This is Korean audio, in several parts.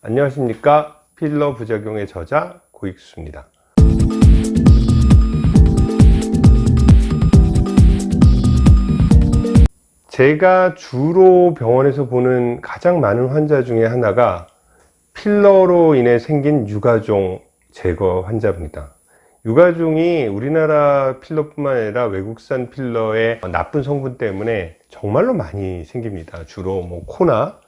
안녕하십니까? 필러 부작용의 저자 고익수입니다. 제가 주로 병원에서 보는 가장 많은 환자 중에 하나가 필러로 인해 생긴 유가종 제거 환자입니다. 유가종이 우리나라 필러뿐만 아니라 외국산 필러의 나쁜 성분 때문에 정말로 많이 생깁니다. 주로 뭐 코나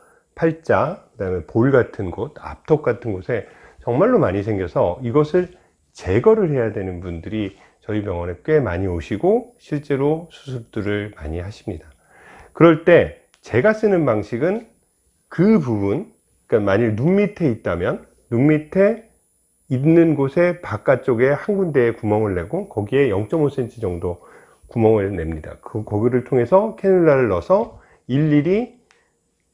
팔자 그 다음에 볼 같은 곳 앞턱 같은 곳에 정말로 많이 생겨서 이것을 제거를 해야 되는 분들이 저희 병원에 꽤 많이 오시고 실제로 수술들을 많이 하십니다. 그럴 때 제가 쓰는 방식은 그 부분 그러니까 만일 눈 밑에 있다면 눈 밑에 있는 곳에 바깥쪽에 한 군데에 구멍을 내고 거기에 0.5cm 정도 구멍을 냅니다. 그 거기를 통해서 캐놀라를 넣어서 일일이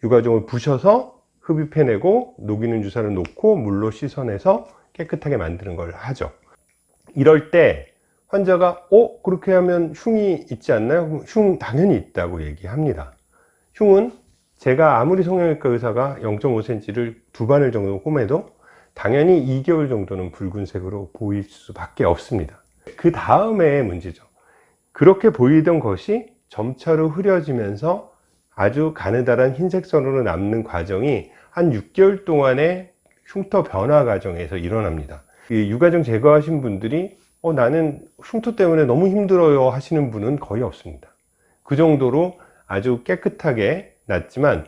유가종을 부셔서 흡입해 내고 녹이는 주사를 놓고 물로 씻어내서 깨끗하게 만드는 걸 하죠 이럴 때 환자가 어? 그렇게 하면 흉이 있지 않나요? 흉 당연히 있다고 얘기합니다 흉은 제가 아무리 성형외과 의사가 0.5cm를 두 바늘 정도 꼬매도 당연히 2개월 정도는 붉은색으로 보일 수밖에 없습니다 그 다음에 문제죠 그렇게 보이던 것이 점차로 흐려지면서 아주 가느다란 흰색선으로 남는 과정이 한 6개월 동안의 흉터 변화 과정에서 일어납니다. 유가종 제거하신 분들이 어, 나는 흉터 때문에 너무 힘들어요 하시는 분은 거의 없습니다. 그 정도로 아주 깨끗하게 났지만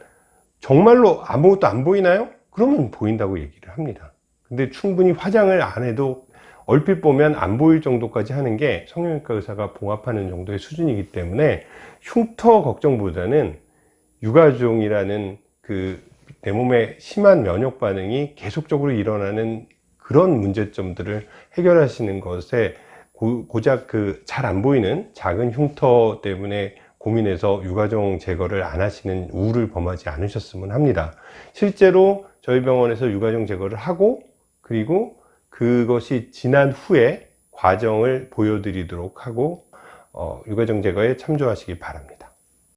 정말로 아무것도 안 보이나요? 그러면 보인다고 얘기를 합니다. 근데 충분히 화장을 안 해도 얼핏 보면 안 보일 정도까지 하는 게 성형외과 의사가 봉합하는 정도의 수준이기 때문에 흉터 걱정보다는 유가종이라는 그 내 몸에 심한 면역 반응이 계속적으로 일어나는 그런 문제점들을 해결하시는 것에 고, 작 그 잘 안 보이는 작은 흉터 때문에 고민해서 유가종 제거를 안 하시는 우를 범하지 않으셨으면 합니다. 실제로 저희 병원에서 유가종 제거를 하고 그리고 그것이 지난 후에 과정을 보여드리도록 하고 어, 유가종 제거에 참조하시기 바랍니다